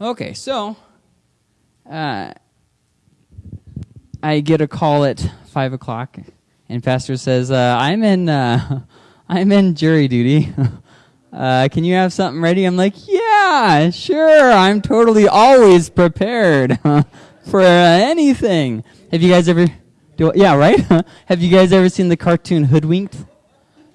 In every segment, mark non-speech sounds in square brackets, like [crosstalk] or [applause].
Okay, so uh, I get a call at five o'clock, and pastor says, uh, "I'm in, uh, [laughs] I'm in jury duty. [laughs] Uh, can you have something ready?" I'm like, "Yeah, sure. I'm totally always prepared [laughs] for anything." Have you guys ever? Do, yeah, right. have you guys ever seen the cartoon Hoodwinked?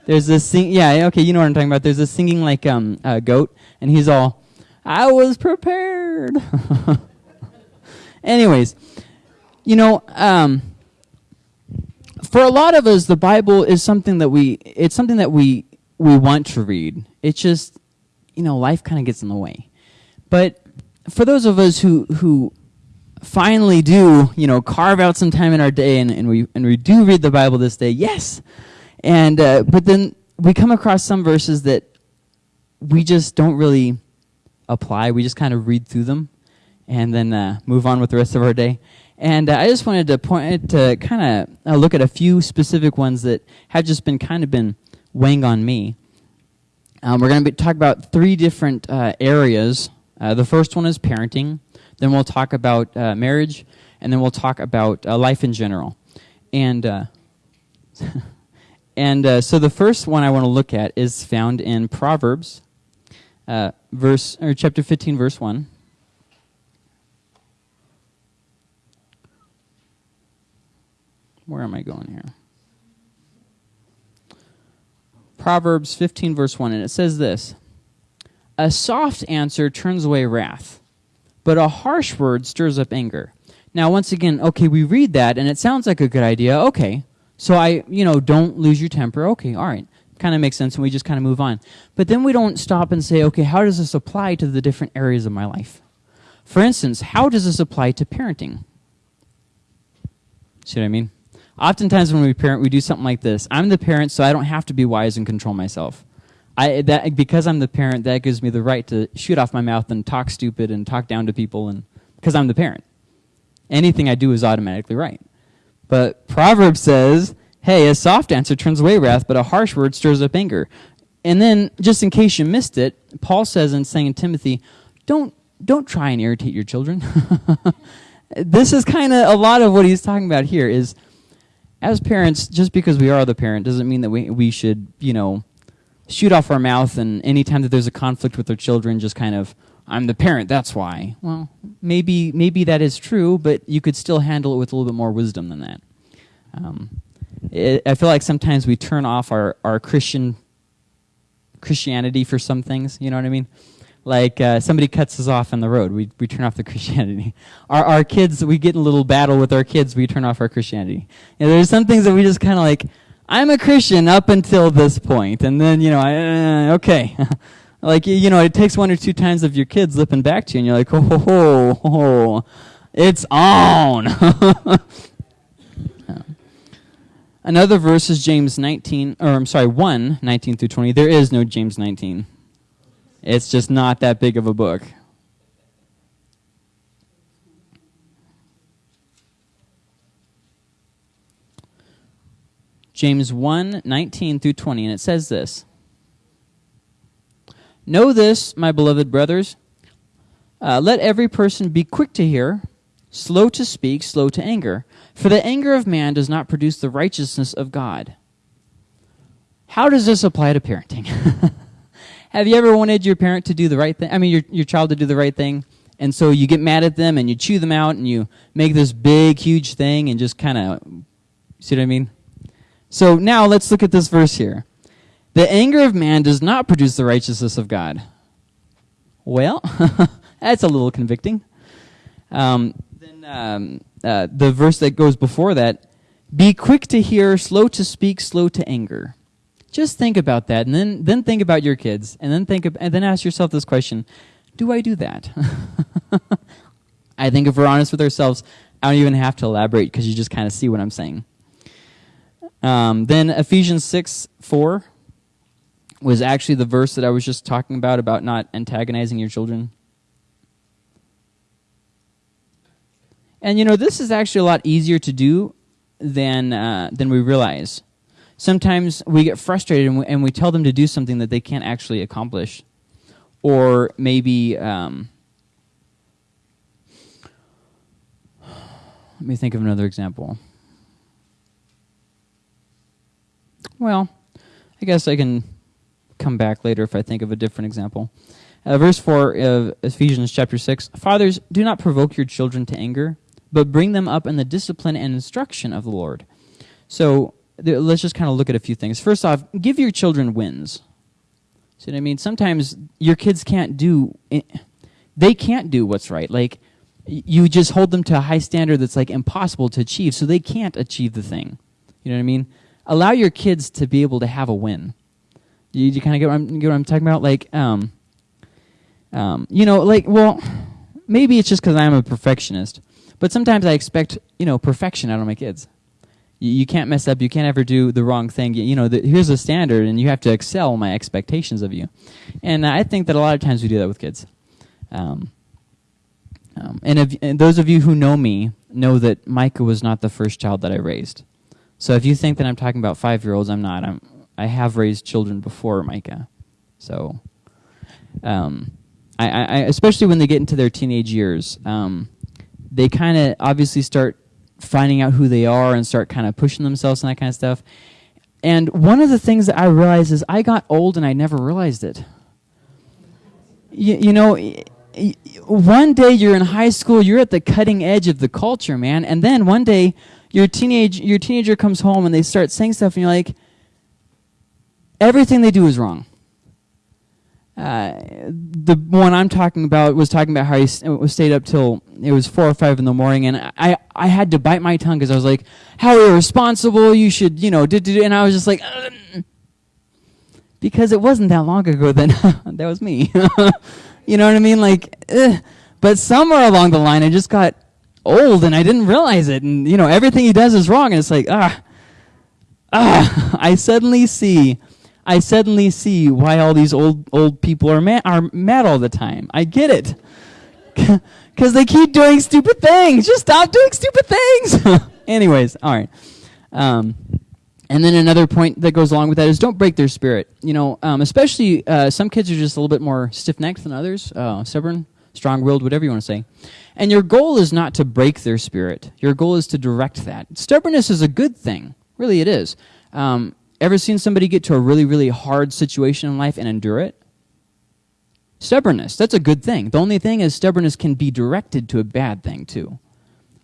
There's this sing. Yeah, okay, you know what I'm talking about. There's this singing like um, goat, and he's all, "I was prepared." [laughs] Anyways, you know, um, for a lot of us, the Bible is something that we, it's something that we, we want to read. It's just, you know, life kind of gets in the way. But for those of us who, who finally do, you know, carve out some time in our day and, and we, and we do read the Bible this day, yes. And, uh, but then we come across some verses that we just don't really apply. We just kind of read through them and then uh, move on with the rest of our day. And uh, I just wanted to point to kind of uh, look at a few specific ones that have just been kind of been weighing on me. Um, we're going to talk about three different uh, areas. Uh, the first one is parenting. Then we'll talk about uh, marriage, and then we'll talk about life in general. And [laughs] and so the first one I want to look at is found in Proverbs, Uh, verse or chapter 15, verse one. Where am I going here? Proverbs 15, verse 1, and it says this A soft answer turns away wrath, but a harsh word stirs up anger. Now, once again, okay, we read that, and it sounds like a good idea. Okay, so I, you know, don't lose your temper. Okay, all right. Kind of makes sense, and we just kind of move on. But then we don't stop and say, okay, how does this apply to the different areas of my life? For instance, how does this apply to parenting? See what I mean? Oftentimes when we parent, we do something like this. I'm the parent, so I don't have to be wise and control myself. I, that, because I'm the parent, that gives me the right to shoot off my mouth and talk stupid and talk down to people, and because I'm the parent. Anything I do is automatically right. But Proverbs says, hey, a soft answer turns away wrath, but a harsh word stirs up anger. And then, just in case you missed it, Paul says in saying Timothy, don't, don't try and irritate your children. [laughs] this is kind of a lot of what he's talking about here is as parents, just because we are the parent doesn't mean that we, we should, you know, shoot off our mouth and anytime that there's a conflict with our children, just kind of, I'm the parent, that's why. Well, maybe, maybe that is true, but you could still handle it with a little bit more wisdom than that. Um, it, I feel like sometimes we turn off our, our Christian Christianity for some things, you know what I mean? like uh, somebody cuts us off on the road, we, we turn off the [laughs] Christianity. Our, our kids, we get in a little battle with our kids, we turn off our Christianity. And there's some things that we just kind of like, I'm a Christian up until this point, and then, you know, I, uh, okay. [laughs] like, you know, it takes one or two times of your kids lipping back to you, and you're like, oh, ho, ho, it's on. [laughs] Another verse is James 19, or I'm sorry, 1, 19 through 20. There is no James 19. It's just not that big of a book. James 1 19 through 20, and it says this Know this, my beloved brothers. Uh, let every person be quick to hear, slow to speak, slow to anger. For the anger of man does not produce the righteousness of God. How does this apply to parenting? [laughs] Have you ever wanted your parent to do the right thing? I mean, your, your child to do the right thing? And so you get mad at them and you chew them out and you make this big, huge thing and just kind of, see what I mean? So now let's look at this verse here. The anger of man does not produce the righteousness of God. Well, [laughs] that's a little convicting. Um, then um, uh, the verse that goes before that be quick to hear, slow to speak, slow to anger. Just think about that, and then then think about your kids, and then think of, and then ask yourself this question: Do I do that? [laughs] I think if we're honest with ourselves, I don't even have to elaborate because you just kind of see what I'm saying. Um, then Ephesians six four was actually the verse that I was just talking about about not antagonizing your children. And you know, this is actually a lot easier to do than, uh, than we realize. Sometimes we get frustrated and we, and we, tell them to do something that they can't actually accomplish. Or maybe, um, let me think of another example. Well, I guess I can come back later if I think of a different example. Uh, verse 4 of Ephesians chapter 6 Fathers, do not provoke your children to anger but bring them up in the discipline and instruction of the Lord. So let's just kind of look at a few things. First off, give your children wins. See what I mean? Sometimes your kids can't do, they can't do what's right. Like, you just hold them to a high standard that's like impossible to achieve, so they can't achieve the thing. You know what I mean? Allow your kids to be able to have a win. You, you kind of get I'm, get what I'm talking about? Like, um, um, you know, like, well, maybe it's just because I'm a perfectionist, but sometimes I expect, you know, perfection out of my kids. You, you can't mess up. You can't ever do the wrong thing. You, you know, the, here's a standard, and you have to excel my expectations of you. And I think that a lot of times we do that with kids. Um, um, and, if, and those of you who know me know that Micah was not the first child that I raised. So if you think that I'm talking about five year olds, I'm not. I'm I have raised children before Micah, so um, I, I, especially when they get into their teenage years, um, they kind of obviously start finding out who they are and start kind of pushing themselves and that kind of stuff. And one of the things that I realized is I got old and I never realized it. You, you know, one day you're in high school, you're at the cutting edge of the culture, man, and then one day your teenage your teenager comes home and they start saying stuff, and you're like, everything they do is wrong. Uh, the one I'm talking about was talking about how he stayed up till it was four or five in the morning, and I I had to bite my tongue because I was like, "How irresponsible! You should, you know." Did, did, and I was just like, Ugh. because it wasn't that long ago. Then [laughs] that was me. [laughs] you know what I mean? Like, ugh. but somewhere along the line, I just got old and I didn't realize it, and you know everything he does is wrong, and it's like, ah, ah. [laughs] I suddenly see I suddenly see why all these old old people are mad, are mad all the time. I get it. [laughs] Because they keep doing stupid things. Just stop doing stupid things. [laughs] Anyways, all right. Um, and then another point that goes along with that is don't break their spirit. You know, um, especially uh, some kids are just a little bit more stiff necked than others, uh, stubborn, strong willed, whatever you want to say. And your goal is not to break their spirit. Your goal is to direct that. Stubbornness is a good thing. Really, it is. Um, Ever seen somebody get to a really, really hard situation in life and endure it? Stubbornness, that's a good thing. The only thing is, stubbornness can be directed to a bad thing, too.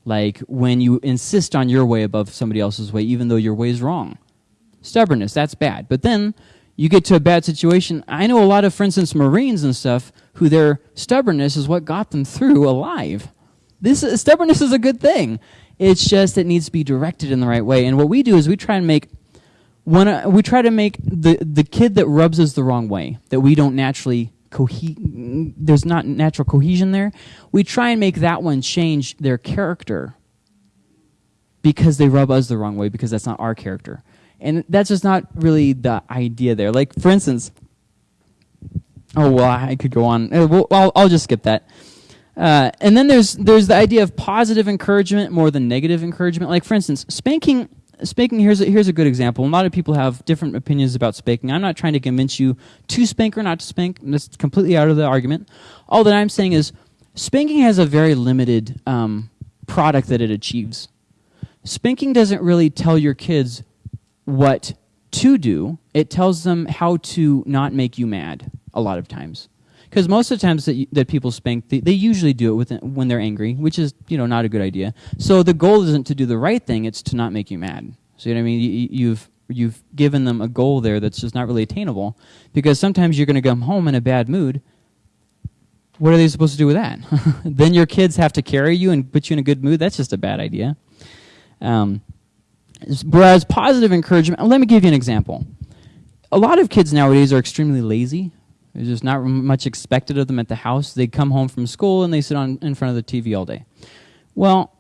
Like when you insist on your way above somebody else's way, even though your way is wrong. Stubbornness, that's bad. But then you get to a bad situation. I know a lot of, for instance, Marines and stuff, who their stubbornness is what got them through alive. This is, stubbornness is a good thing. It's just it needs to be directed in the right way. And what we do is we try and make when uh, we try to make the the kid that rubs us the wrong way, that we don't naturally cohe- there's not natural cohesion there, we try and make that one change their character because they rub us the wrong way because that's not our character. And that's just not really the idea there. Like for instance, oh well, I could go on. Uh, well, I'll, I'll just skip that. Uh, and then there's there's the idea of positive encouragement more than negative encouragement. Like for instance, spanking spanking here's a, here's a good example. A lot of people have different opinions about spanking. I'm not trying to convince you to spank or not to spank. That's completely out of the argument. All that I'm saying is spanking has a very limited um, product that it achieves. Spanking doesn't really tell your kids what to do. It tells them how to not make you mad a lot of times because most of the times that, that people spank, they, they usually do it with, when they're angry, which is you know not a good idea. So the goal isn't to do the right thing; it's to not make you mad. So you know what I mean? You, you've you've given them a goal there that's just not really attainable, because sometimes you're going to come home in a bad mood. What are they supposed to do with that? [laughs] then your kids have to carry you and put you in a good mood. That's just a bad idea. Um, whereas positive encouragement, let me give you an example. A lot of kids nowadays are extremely lazy there's just not much expected of them at the house. They come home from school and they sit on in front of the TV all day. Well,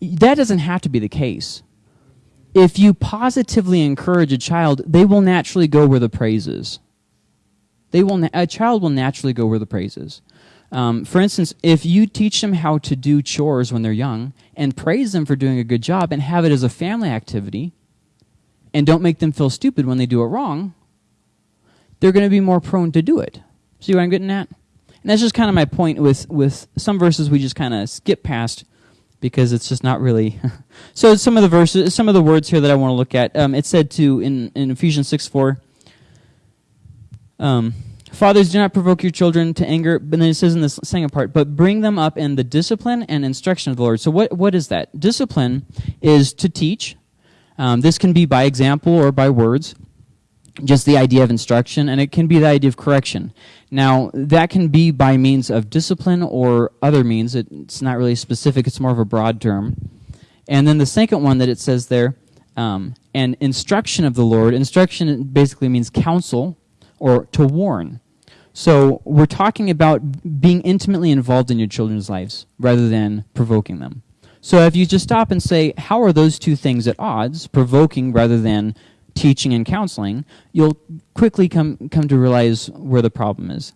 that doesn't have to be the case. If you positively encourage a child, they will naturally go where the praise is. They will a child will naturally go where the praise is. Um, for instance, if you teach them how to do chores when they're young and praise them for doing a good job and have it as a family activity and don't make them feel stupid when they do it wrong, they're going to be more prone to do it. See what I'm getting at? And that's just kind of my point with, with some verses we just kind of skip past because it's just not really. [laughs] so some of the verses, some of the words here that I want to look at. Um, it said to in in Ephesians six four. Um, Fathers, do not provoke your children to anger. But then it says in the second part, but bring them up in the discipline and instruction of the Lord. So what what is that? Discipline is to teach. Um, this can be by example or by words just the idea of instruction, and it can be the idea of correction. Now, that can be by means of discipline or other means. It's not really specific, it's more of a broad term. And then the second one that it says there, um, and instruction of the Lord. Instruction basically means counsel or to warn. So we're talking about being intimately involved in your children's lives rather than provoking them. So if you just stop and say, how are those two things at odds, provoking rather than teaching and counseling, you'll quickly come, come to realize where the problem is.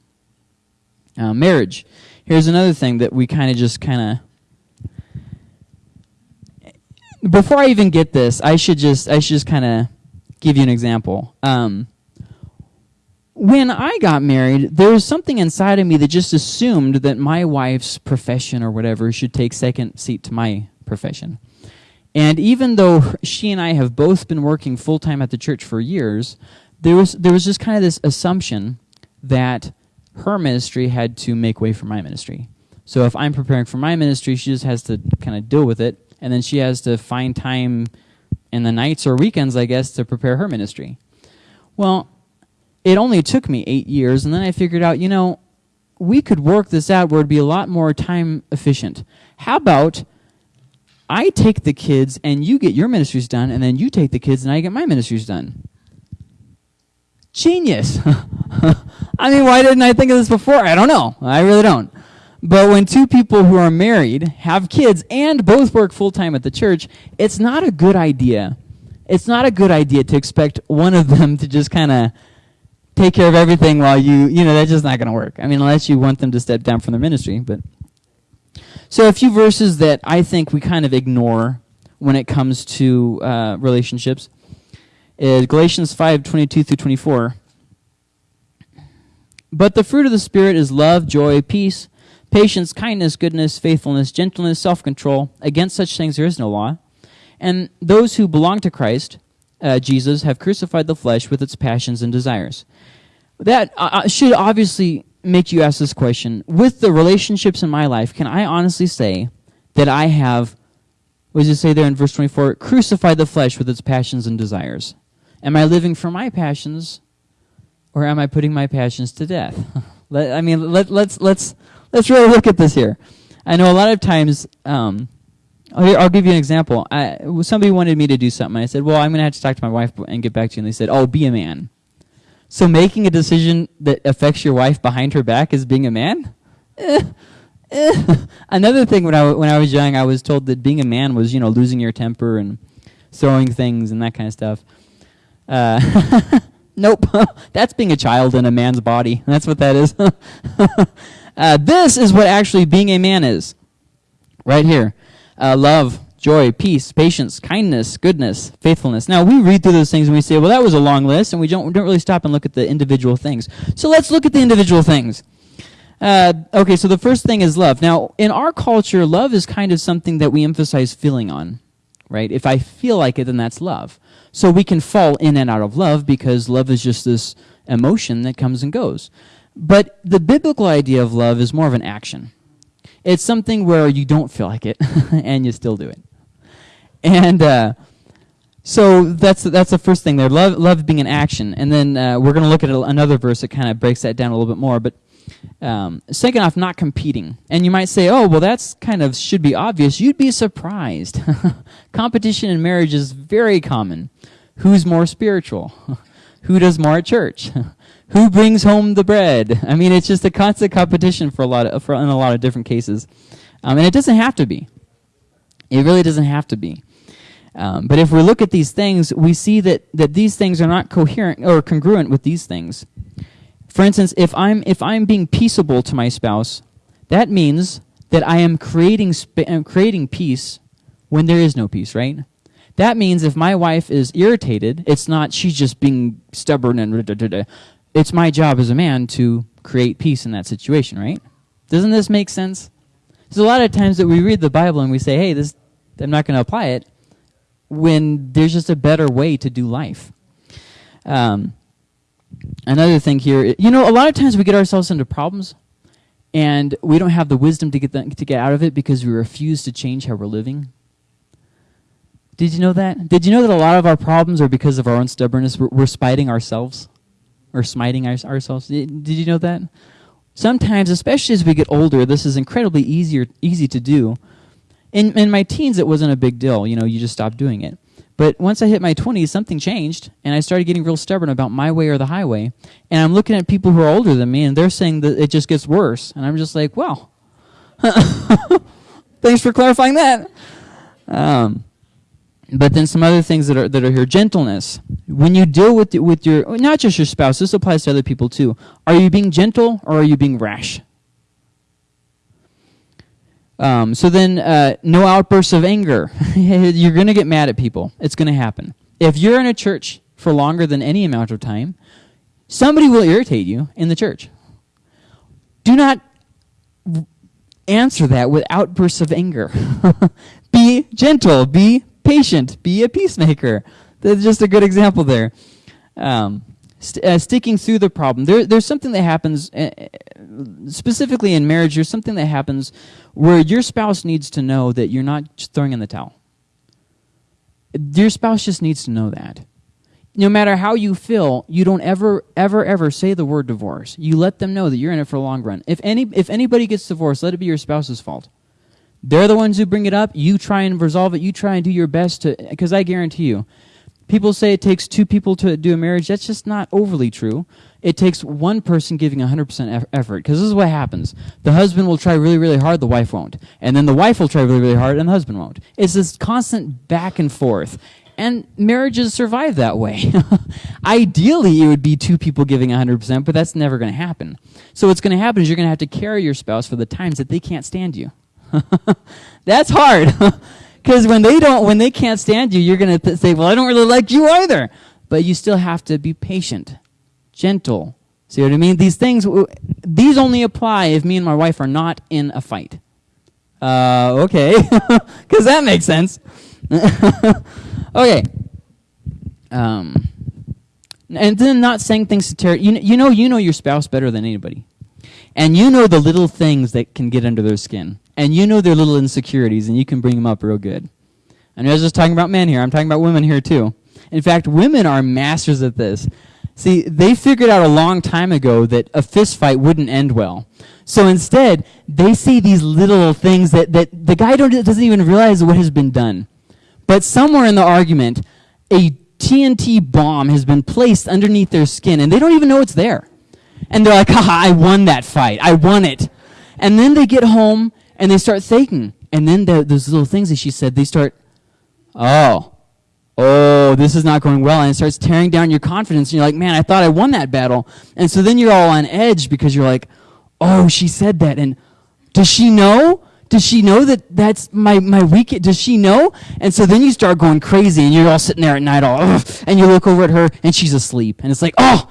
Uh, marriage. Here's another thing that we kind of just kind of before I even get this, I should just I should just kind of give you an example. Um, when I got married, there was something inside of me that just assumed that my wife's profession or whatever should take second seat to my profession. And even though she and I have both been working full time at the church for years, there was there was just kind of this assumption that her ministry had to make way for my ministry. So if I'm preparing for my ministry, she just has to kind of deal with it, and then she has to find time in the nights or weekends, I guess, to prepare her ministry. Well, it only took me eight years, and then I figured out, you know, we could work this out where it'd be a lot more time efficient. How about I take the kids and you get your ministries done, and then you take the kids and I get my ministries done. Genius. [laughs] I mean, why didn't I think of this before? I don't know. I really don't. But when two people who are married have kids and both work full time at the church, it's not a good idea. It's not a good idea to expect one of them to just kind of take care of everything while you, you know, that's just not going to work. I mean, unless you want them to step down from their ministry, but so a few verses that I think we kind of ignore when it comes to uh, relationships is Galatians 5, 22 through 24. But the fruit of the Spirit is love, joy, peace, patience, kindness, goodness, faithfulness, gentleness, self-control. Against such things there is no law. And those who belong to Christ, uh, Jesus, have crucified the flesh with its passions and desires. That uh, uh should obviously make you ask this question. With the relationships in my life, can I honestly say that I have, what does it say there in verse 24, Crucify the flesh with its passions and desires? Am I living for my passions, or am I putting my passions to death? [laughs] let, I mean, let, let's, let's, let's really look at this here. I know a lot of times, um, I'll, I'll, give you an example. I, somebody wanted me to do something. I said, well, I'm going to have to talk to my wife and get back to you. And they said, oh, be a man. So making a decision that affects your wife behind her back is being a man? Eh, eh. [laughs] Another thing when I, when I was young, I was told that being a man was, you know, losing your temper and throwing things and that kind of stuff. Uh, [laughs] nope. [laughs] That's being a child in a man's body. That's what that is. uh, this is what actually being a man is. Right here. Uh, love, joy, peace, patience, kindness, goodness, faithfulness. Now, we read through those things and we say, well, that was a long list, and we don't, we don't really stop and look at the individual things. So let's look at the individual things. Uh, okay, so the first thing is love. Now, in our culture, love is kind of something that we emphasize feeling on, right? If I feel like it, then that's love. So we can fall in and out of love because love is just this emotion that comes and goes. But the biblical idea of love is more of an action. It's something where you don't feel like it [laughs] and you still do it. [laughs] And uh, so that's that's the first thing there. Love love being an action, and then uh, we're going to look at another verse that kind of breaks that down a little bit more. But um, second off, not competing. And you might say, oh, well, that's kind of should be obvious. You'd be surprised. [laughs] Competition in marriage is very common. Who's more spiritual? [laughs] Who does more at church? Who brings home the bread? I mean, it's just a constant competition for a lot of, for, in a lot of different cases. Um, and it doesn't have to be. It really doesn't have to be. Um, but if we look at these things, we see that, that these things are not coherent or congruent with these things. For instance, if I'm, if I'm being peaceable to my spouse, that means that I am creating, uh, creating peace when there is no peace, right? That means if my wife is irritated, it's not she's just being stubborn and it's my job as a man to create peace in that situation, right? Doesn't this make sense? There's a lot of times that we read the Bible and we say, hey, this, I'm not going to apply it, when there's just a better way to do life. Um, another thing here, you know, a lot of times we get ourselves into problems and we don't have the wisdom to get, the, to get out of it because we refuse to change how we're living. Did you know that? Did you know that a lot of our problems are because of our own stubbornness? We're, we're spiting ourselves or smiting our, ourselves. Did, did you know that? Sometimes, especially as we get older, this is incredibly easier, easy to do. In, in my teens, it wasn't a big deal. You know, you just stopped doing it. But once I hit my 20s, something changed, and I started getting real stubborn about my way or the highway. And I'm looking at people who are older than me, and they're saying that it just gets worse. And I'm just like, well, [laughs] thanks for clarifying that. Um, but then some other things that are that are here gentleness when you deal with with your not just your spouse this applies to other people too are you being gentle or are you being rash um, so then uh, no outbursts of anger. [laughs] You're going to get mad at people. It's going to happen. If you're in a church for longer than any amount of time somebody will irritate you in the church. Do not answer that with outbursts of anger. [laughs] Be gentle. Be patient, be a peacemaker. That's just a good example there. Um, st- uh, sticking through the problem. There, there's something that happens, uh, specifically in marriage, there's something that happens where your spouse needs to know that you're not throwing in the towel. Your spouse just needs to know that. No matter how you feel, you don't ever, ever, ever say the word divorce. You let them know that you're in it for a long run. If any, if anybody gets divorced, let it be your spouse's fault. They're the ones who bring it up. You try and resolve it. You try and do your best to, because I guarantee you, people say it takes two people to do a marriage. That's just not overly true. It takes one person giving 100% effort, because this is what happens. The husband will try really, really hard, the wife won't. And then the wife will try really, really hard, and the husband won't. It's this constant back and forth. And marriages survive that way. [laughs] Ideally, it would be two people giving 100%, but that's never going to happen. So what's going to happen is you're going to have to carry your spouse for the times that they can't stand you. [laughs] That's hard. [laughs] Because when they don't, when they can't stand you, you're going to say, well, I don't really like you either. But you still have to be patient, gentle. See what I mean? These things, these only apply if me and my wife are not in a fight. Uh, okay. [laughs] Because that makes sense. [laughs] okay. Um, and then not saying things to tear, you, you know, you know your spouse better than anybody. And you know the little things that can get under their skin and you know their little insecurities, and you can bring them up real good. And I was just talking about men here. I'm talking about women here too. In fact, women are masters at this. See, they figured out a long time ago that a fist fight wouldn't end well. So instead, they say these little things that, that the guy doesn't even realize what has been done. But somewhere in the argument, a TNT bomb has been placed underneath their skin, and they don't even know it's there. And they're like, haha, I won that fight. I won it. And then they get home and they start thinking. And then the, those little things that she said, they start, oh, oh, this is not going well. And it starts tearing down your confidence. And you're like, man, I thought I won that battle. And so then you're all on edge because you're like, oh, she said that. And does she know? Does she know that that's my, my week? Does she know? And so then you start going crazy and you're all sitting there at night all, and you look over at her and she's asleep. And it's like, oh,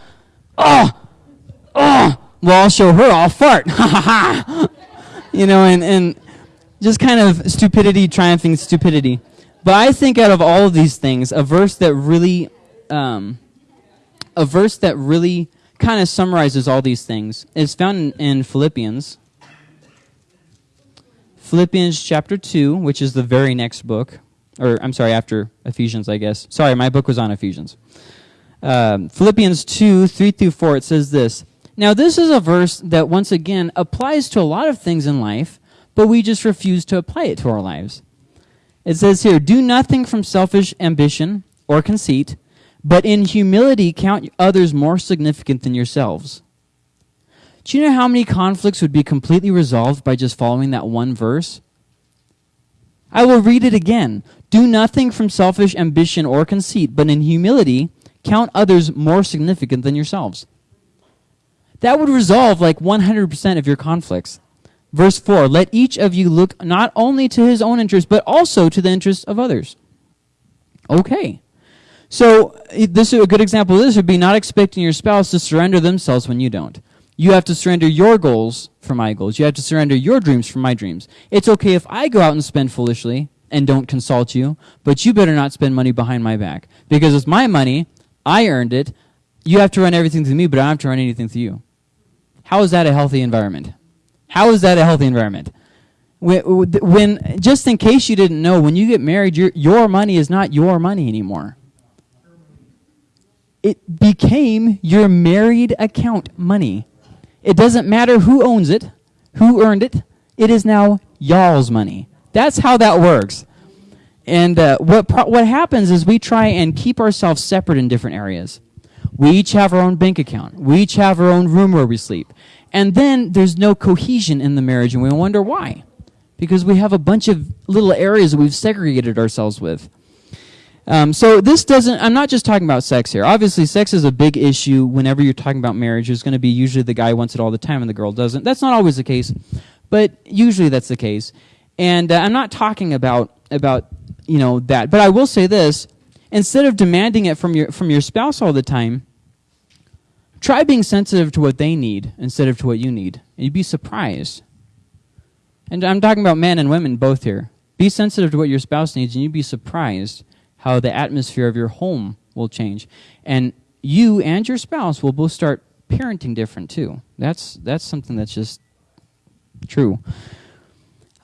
oh, oh, well, I'll show her, I'll fart. Ha ha ha you know, and, and just kind of stupidity triumphing stupidity. But I think out of all of these things, a verse that really, um, a verse that really kind of summarizes all these things is found in, in Philippians. Philippians chapter 2, which is the very next book, or I'm sorry, after Ephesians, I guess. Sorry, my book was on Ephesians. Um, Philippians 2, 3 through 4, it says this now, this is a verse that once again applies to a lot of things in life, but we just refuse to apply it to our lives. It says here, Do nothing from selfish ambition or conceit, but in humility count others more significant than yourselves. Do you know how many conflicts would be completely resolved by just following that one verse? I will read it again. Do nothing from selfish ambition or conceit, but in humility count others more significant than yourselves. That would resolve like 100% of your conflicts. Verse 4 Let each of you look not only to his own interest, but also to the interests of others. Okay. So, this is a good example of this would be not expecting your spouse to surrender themselves when you don't. You have to surrender your goals for my goals. You have to surrender your dreams for my dreams. It's okay if I go out and spend foolishly and don't consult you, but you better not spend money behind my back. Because it's my money, I earned it. You have to run everything through me, but I don't have to run anything through you. How is that a healthy environment? How is that a healthy environment? When, when just in case you didn't know, when you get married, your, your money is not your money anymore. It became your married account money. It doesn't matter who owns it, who earned it. It is now y'all's money. That's how that works. And uh, what what happens is we try and keep ourselves separate in different areas. We each have our own bank account. We each have our own room where we sleep. And then there's no cohesion in the marriage, and we wonder why. Because we have a bunch of little areas that we've segregated ourselves with. Um, so this doesn't, I'm not just talking about sex here. Obviously, sex is a big issue whenever you're talking about marriage. There's going to be usually the guy wants it all the time and the girl doesn't. That's not always the case, but usually that's the case. And uh, I'm not talking about, about, you know, that. But I will say this, instead of demanding it from your, from your spouse all the time, try being sensitive to what they need instead of to what you need. And you'd be surprised. And I'm talking about men and women both here. Be sensitive to what your spouse needs and you'd be surprised how the atmosphere of your home will change. And you and your spouse will both start parenting different too. That's that's something that's just true.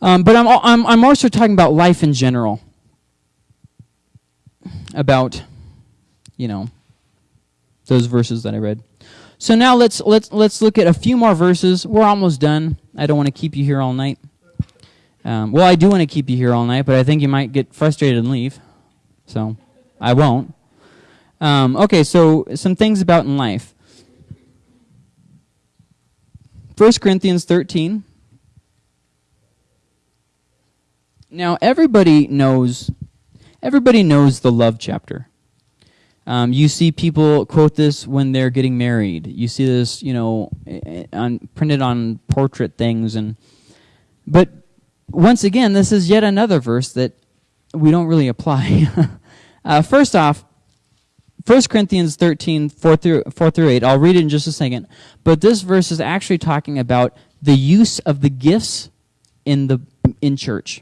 Um, but I'm, I'm I'm also talking about life in general. About, you know, those verses that I read. So now let's let's let's look at a few more verses. We're almost done. I don't want to keep you here all night. Um, well, I do want to keep you here all night, but I think you might get frustrated and leave. So I won't. Um, okay, so some things about in life. 1 Corinthians 13. Now everybody knows everybody knows the love chapter. Um, you see people quote this when they're getting married. You see this, you know, on, printed on portrait things, and but once again, this is yet another verse that we don't really apply. [laughs] uh, first off, 1 Corinthians 13, 4 through, 4 through 8, I'll read it in just a second. But this verse is actually talking about the use of the gifts in, the, in church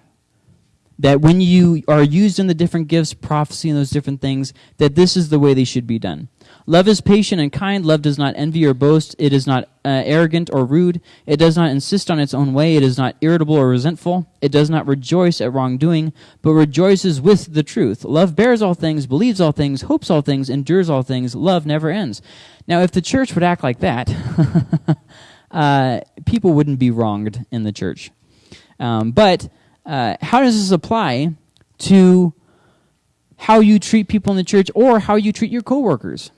that when you are used in the different gifts, prophecy, and those different things, that this is the way they should be done. Love is patient and kind. Love does not envy or boast. It is not uh, arrogant or rude. It does not insist on its own way. It is not irritable or resentful. It does not rejoice at wrongdoing, but rejoices with the truth. Love bears all things, believes all things, hopes all things, endures all things. Love never ends. Now, if the church would act like that, [laughs] uh, people wouldn't be wronged in the church. Um, but uh, how does this apply to how you treat people in the church or how you treat your coworkers?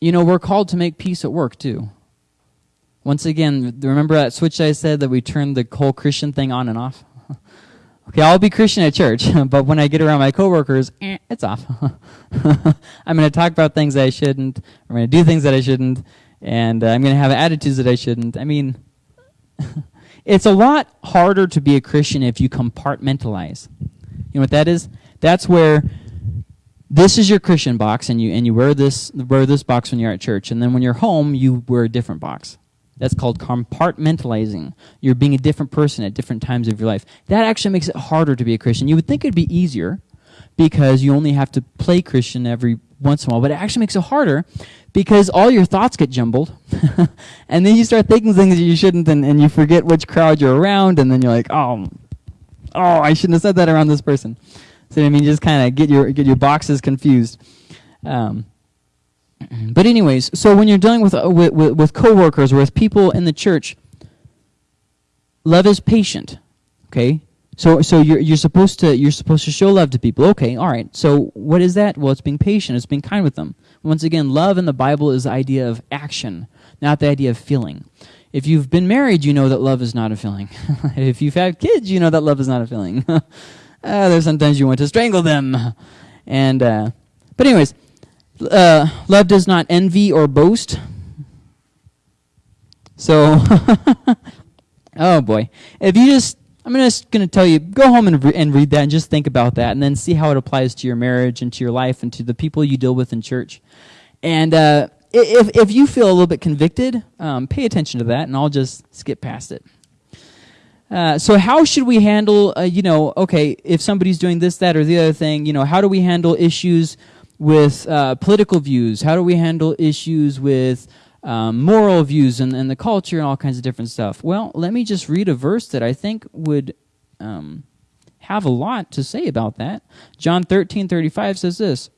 You know, we're called to make peace at work too. Once again, remember that switch I said that we turned the whole Christian thing on and off? [laughs] okay, I'll be Christian at church, [laughs] but when I get around my coworkers, eh, it's off. [laughs] I'm going to talk about things that I shouldn't. I'm going to do things that I shouldn't, and uh, I'm going to have attitudes that I shouldn't. I mean, It's a lot harder to be a Christian if you compartmentalize. You know what that is? That's where this is your Christian box, and you and you wear this wear this box when you're at church, and then when you're home, you wear a different box. That's called compartmentalizing. You're being a different person at different times of your life. That actually makes it harder to be a Christian. You would think it'd be easier because you only have to play Christian every once in a while, but it actually makes it harder because all your thoughts get jumbled. [laughs] and then you start thinking things that you shouldn't, and, and you forget which crowd you're around, and then you're like, oh, oh, I shouldn't have said that around this person. So I mean, just kind of get your get your boxes confused. Um, [clears throat] but anyways, so when you're dealing with, uh, with, with with coworkers or with people in the church, love is patient. Okay, so, so you're, you're supposed to you're supposed to show love to people. Okay, all right. So, what is that? Well, it's being patient. It's being kind with them. Once again, love in the Bible is the idea of action, not the idea of feeling. If you've been married, you know that love is not a feeling. [laughs] if you've had kids, you know that love is not a feeling. [laughs] uh, there's sometimes you want to strangle them, and uh, but anyways, uh, love does not envy or boast. So, [laughs] oh boy, if you just I'm just going to tell you, go home and, re- and read that and just think about that and then see how it applies to your marriage and to your life and to the people you deal with in church. And uh, if, if you feel a little bit convicted, um, pay attention to that, and I'll just skip past it. Uh, so how should we handle, uh, you know, okay, if somebody's doing this, that, or the other thing, you know, how do we handle issues with uh, political views? How do we handle issues with um, moral views and, and the culture and all kinds of different stuff? Well, let me just read a verse that I think would um, have a lot to say about that. John 13, 35 says this.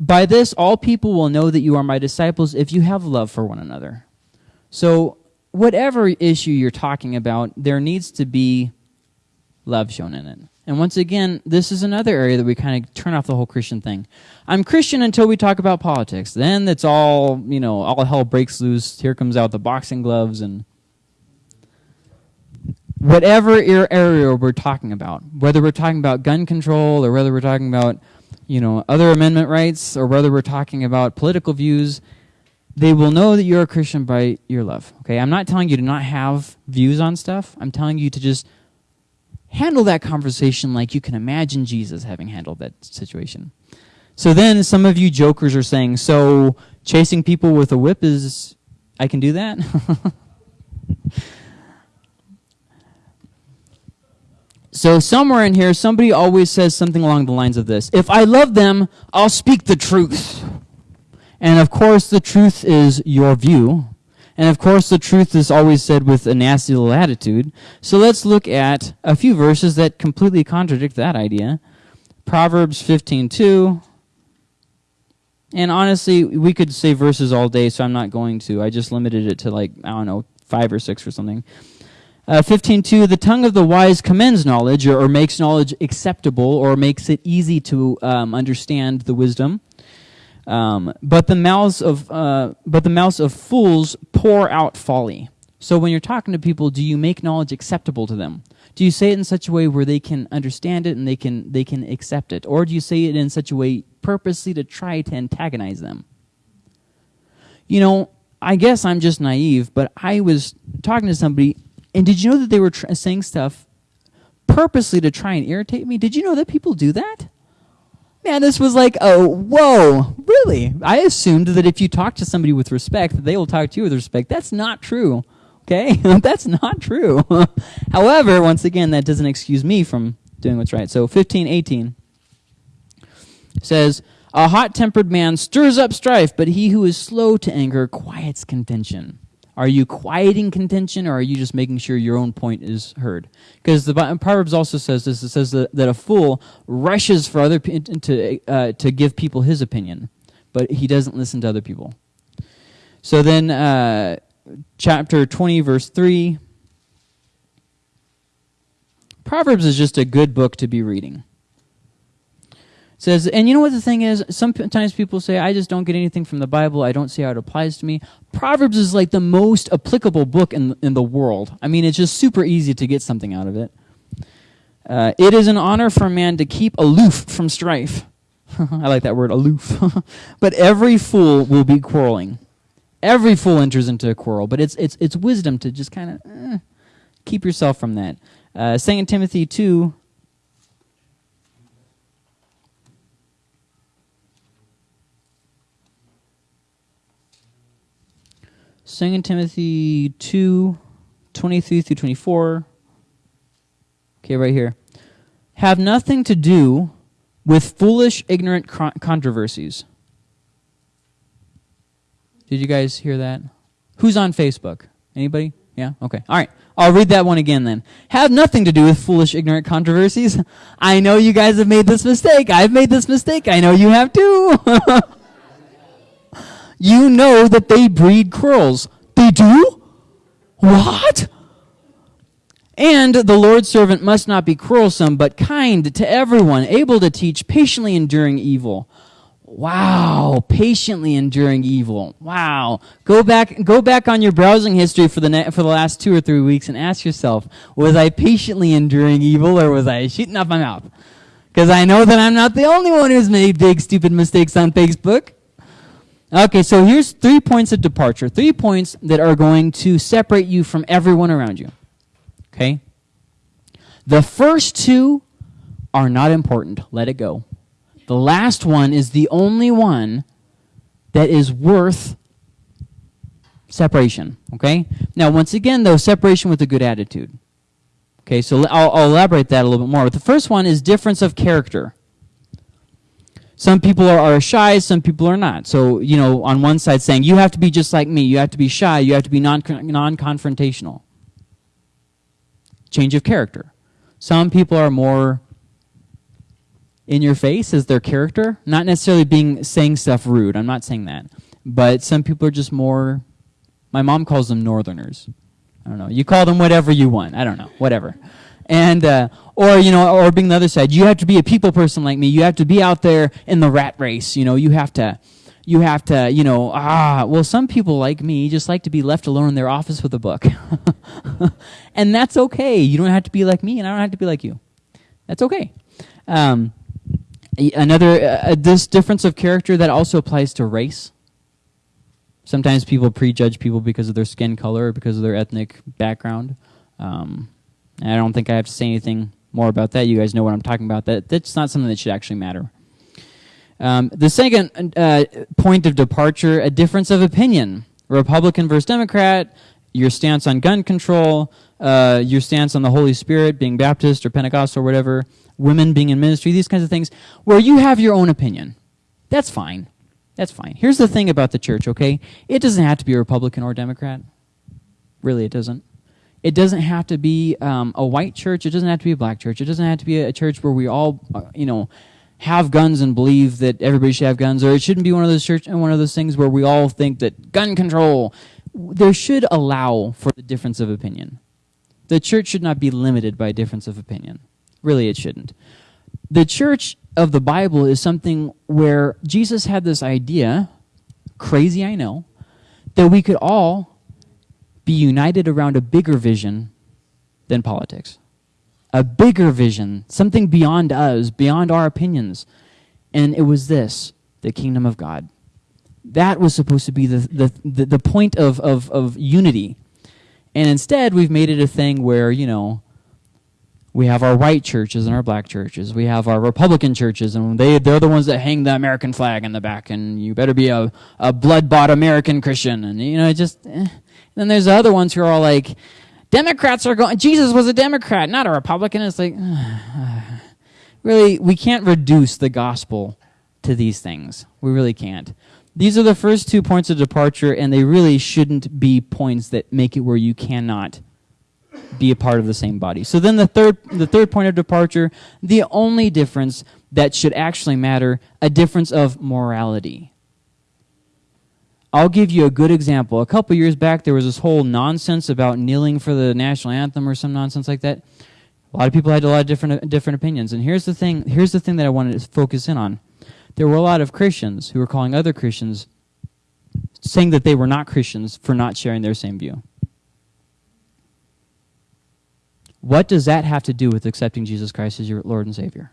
By this, all people will know that you are my disciples if you have love for one another. So whatever issue you're talking about, there needs to be love shown in it. And once again, this is another area that we kind of turn off the whole Christian thing. I'm Christian until we talk about politics. Then it's all, you know, all hell breaks loose. Here comes out the boxing gloves and whatever area we're talking about, whether we're talking about gun control or whether we're talking about, you know, other amendment rights or whether we're talking about political views, they will know that you're a Christian by your love. Okay, I'm not telling you to not have views on stuff. I'm telling you to just handle that conversation like you can imagine Jesus having handled that situation. So then some of you jokers are saying, so chasing people with a whip is, I can do that? [laughs] so somewhere in here, somebody always says something along the lines of this If I love them, I'll speak the truth. And of course, the truth is your view. And of course, the truth is always said with a nasty little attitude. So let's look at a few verses that completely contradict that idea. Proverbs 15:2. And honestly, we could say verses all day, so I'm not going to. I just limited it to like, I don't know, five or six or something. Uh, 15.2, the tongue of the wise commends knowledge, or, or, makes knowledge acceptable, or makes it easy to um, understand the wisdom. Um, but the mouths of uh, but the mouths of fools pour out folly. So when you're talking to people, do you make knowledge acceptable to them? Do you say it in such a way where they can understand it and they can they can accept it, or do you say it in such a way purposely to try to antagonize them? You know, I guess I'm just naive, but I was talking to somebody, and did you know that they were saying stuff purposely to try and irritate me? Did you know that people do that? Man, this was like, oh, whoa, really? I assumed that if you talk to somebody with respect, that they will talk to you with respect. That's not true. Okay? [laughs] That's not true. [laughs] However, once again, that doesn't excuse me from doing what's right. So 1518 says, A hot tempered man stirs up strife, but he who is slow to anger quiets contention. Are you quieting contention, or are you just making sure your own point is heard? Because the Proverbs also says this: it says that, that a fool rushes for other to uh, to give people his opinion, but he doesn't listen to other people. So then, uh, chapter twenty, verse three. Proverbs is just a good book to be reading says, and you know what the thing is? Sometimes people say, I just don't get anything from the Bible. I don't see how it applies to me. Proverbs is like the most applicable book in, in the world. I mean, it's just super easy to get something out of it. Uh, it is an honor for a man to keep aloof from strife. [laughs] I like that word, aloof. [laughs] but every fool will be quarreling. Every fool enters into a quarrel, but it's, it's, it's wisdom to just kind of eh, keep yourself from that. Uh, 2 Timothy 2 2 Timothy 2, 23 through 24. Okay, right here. Have nothing to do with foolish, ignorant controversies. Did you guys hear that? Who's on Facebook? Anybody? Yeah? Okay. All right. I'll read that one again then. Have nothing to do with foolish, ignorant controversies. I know you guys have made this mistake. I've made this mistake. I know you have too. [laughs] you know that they breed quarrels. They do? What? And the Lord's servant must not be quarrelsome, but kind to everyone, able to teach, patiently enduring evil. Wow, patiently enduring evil. Wow. Go back go back on your browsing history for the for the last 2 or 3 weeks and ask yourself, was I patiently enduring evil or was I shooting off my mouth? Cuz I know that I'm not the only one who's made big stupid mistakes on Facebook. Okay, so here's three points of departure, three points that are going to separate you from everyone around you. Okay? The first two are not important. Let it go. The last one is the only one that is worth separation. Okay? Now, once again, though, separation with a good attitude. Okay, so I'll, I'll elaborate that a little bit more. But the first one is difference of character. Some people are, are, shy, some people are not. So, you know, on one side saying, you have to be just like me, you have to be shy, you have to be non confrontational. Change of character. Some people are more in your face as their character, not necessarily being saying stuff rude. I'm not saying that. But some people are just more my mom calls them northerners. I don't know. You call them whatever you want. I don't know. Whatever. And uh, or you know, or being the other side, you have to be a people person like me. You have to be out there in the rat race. You know, you have to, you have to, you know, ah. Well, some people like me just like to be left alone in their office with a book, [laughs] and that's okay. You don't have to be like me, and I don't have to be like you. That's okay. Um, another uh, this difference of character that also applies to race. Sometimes people prejudge people because of their skin color or because of their ethnic background. Um, I don't think I have to say anything more about that. You guys know what I'm talking about. That that's not something that should actually matter. Um, the second uh, point of departure: a difference of opinion. Republican versus Democrat. Your stance on gun control. Uh, your stance on the Holy Spirit, being Baptist or Pentecostal or whatever. Women being in ministry. These kinds of things, where you have your own opinion. That's fine. That's fine. Here's the thing about the church, okay? It doesn't have to be Republican or Democrat. Really, it doesn't. It doesn't have to be um, a white church. It doesn't have to be a black church. It doesn't have to be a, church where we all, uh, you know, have guns and believe that everybody should have guns, or it shouldn't be one of those church and one of those things where we all think that gun control. There should allow for the difference of opinion. The church should not be limited by difference of opinion. Really, it shouldn't. The church of the Bible is something where Jesus had this idea, crazy I know, that we could all be united around a bigger vision than politics. A bigger vision, something beyond us, beyond our opinions. And it was this the kingdom of God. That was supposed to be the, the, the, point of, of, of unity. And instead, we've made it a thing where, you know, we have our white churches and our black churches. We have our Republican churches, and they, they're the ones that hang the American flag in the back, and you better be a, a blood bought American Christian. And, you know, it just. Eh. Then there's the other ones who are all like, Democrats are going. Jesus was a Democrat, not a Republican. It's like, [sighs] really, we can't reduce the gospel to these things. We really can't. These are the first two points of departure, and they really shouldn't be points that make it where you cannot be a part of the same body. So then the third, the third point of departure, the only difference that should actually matter, a difference of morality. I'll give you a good example. A couple years back, there was this whole nonsense about kneeling for the national anthem or some nonsense like that. A lot of people had a lot of different different opinions. And here's the thing. Here's the thing that I wanted to focus in on. There were a lot of Christians who were calling other Christians, saying that they were not Christians for not sharing their same view. What does that have to do with accepting Jesus Christ as your Lord and Savior?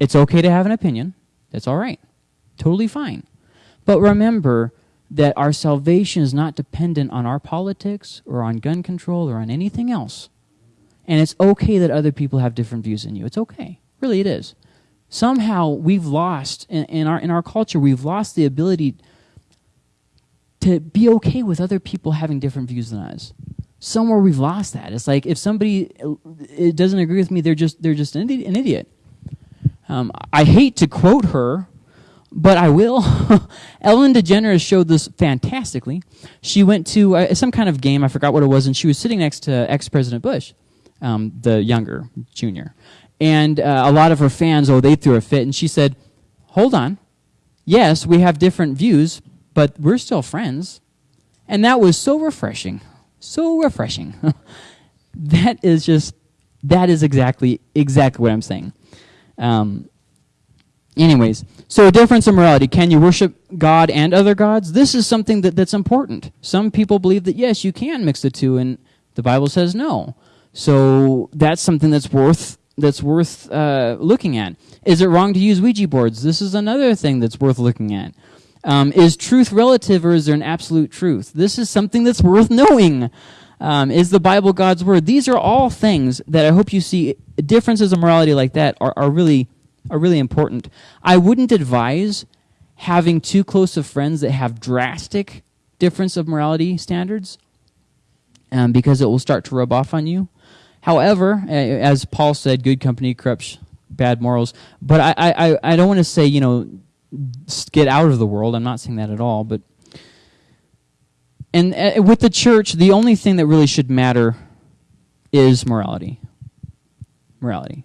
It's okay to have an opinion. That's all right. Totally fine. But remember that our salvation is not dependent on our politics or on gun control or on anything else. And it's okay that other people have different views than you. It's okay. Really, it is. Somehow we've lost, in, in our, in our culture, we've lost the ability to be okay with other people having different views than us somewhere we've lost that. It's like if somebody uh, doesn't agree with me, they're just they're just an idiot. An idiot. Um, I hate to quote her, but I will. [laughs] Ellen DeGeneres showed this fantastically. She went to uh, some kind of game, I forgot what it was, and she was sitting next to ex-President Bush, um, the younger, junior. And uh, a lot of her fans, oh, they threw a fit, and she said, hold on. Yes, we have different views, but we're still friends. And that was so refreshing so refreshing. [laughs] that is just that is exactly exactly what I'm saying. Um, anyways, so a difference in morality. Can you worship God and other gods? This is something that, that's important. Some people believe that yes, you can mix the two, and the Bible says no. So that's something that's worth that's worth uh, looking at. Is it wrong to use Ouija boards? This is another thing that's worth looking at. Um, is truth relative or is there an absolute truth? This is something that's worth knowing. Um, is the Bible God's word? These are all things that I hope you see differences of morality like that are, are really are really important. I wouldn't advise having too close of friends that have drastic difference of morality standards um, because it will start to rub off on you. However, as Paul said, good company corrupts bad morals. But I, I, I don't want to say, you know, get out of the world. I'm not saying that at all. But and uh, with the church, the only thing that really should matter is morality. Morality.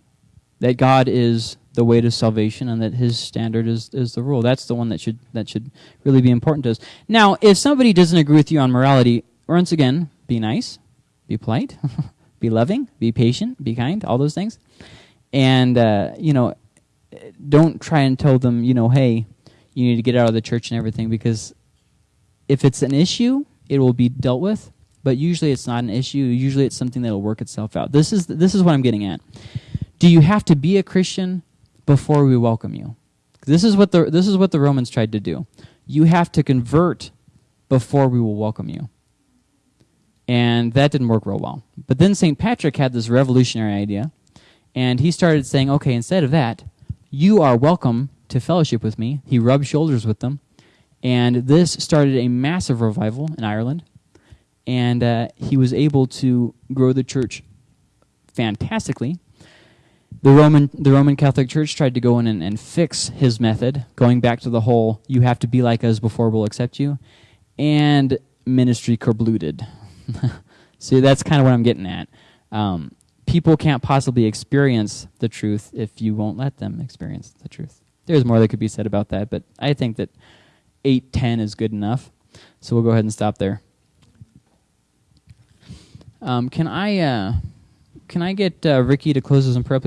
That God is the way to salvation and that his standard is, is the rule. That's the one that should that should really be important to us. Now, if somebody doesn't agree with you on morality, once again, be nice, be polite, [laughs] be loving, be patient, be kind, all those things. And uh, you know, don't try and tell them, you know, hey, you need to get out of the church and everything because if it's an issue, it will be dealt with. But usually, it's not an issue. Usually, it's something that will work itself out. This is this is what I'm getting at. Do you have to be a Christian before we welcome you? This is what the this is what the Romans tried to do. You have to convert before we will welcome you. And that didn't work real well. But then St. Patrick had this revolutionary idea, and he started saying, okay, instead of that, you are welcome to fellowship with me. He rubbed shoulders with them. And this started a massive revival in Ireland. And uh, he was able to grow the church fantastically. The Roman, the Roman Catholic Church tried to go in and, and fix his method, going back to the whole you have to be like us before we'll accept you. And ministry kerblooted. [laughs] See, that's kind of what I'm getting at. Um, people can't possibly experience the truth if you won't let them experience the truth. There's more that could be said about that, but I think that 810 is good enough. So we'll go ahead and stop there. Um, can I uh, can I get uh, Ricky to close us in prayer, please?